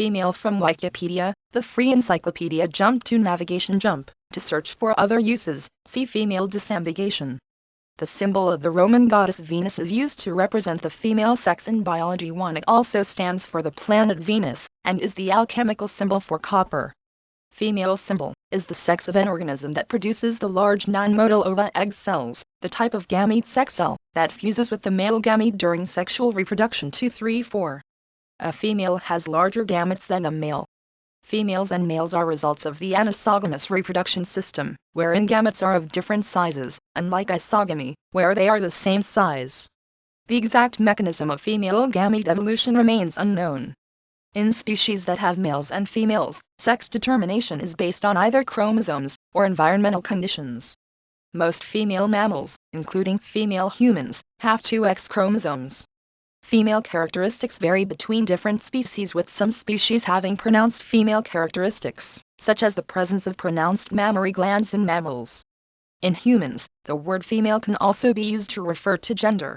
Female from Wikipedia, the free encyclopedia Jump to Navigation Jump, to search for other uses, see female disambiguation. The symbol of the Roman goddess Venus is used to represent the female sex in biology 1 it also stands for the planet Venus, and is the alchemical symbol for copper. Female symbol, is the sex of an organism that produces the large non-motile ova egg cells, the type of gamete sex cell, that fuses with the male gamete during sexual reproduction 2 3 4. A female has larger gametes than a male. Females and males are results of the anisogamous reproduction system, wherein gametes are of different sizes, unlike isogamy, where they are the same size. The exact mechanism of female gamete evolution remains unknown. In species that have males and females, sex determination is based on either chromosomes or environmental conditions. Most female mammals, including female humans, have two X chromosomes. Female characteristics vary between different species with some species having pronounced female characteristics, such as the presence of pronounced mammary glands in mammals. In humans, the word female can also be used to refer to gender.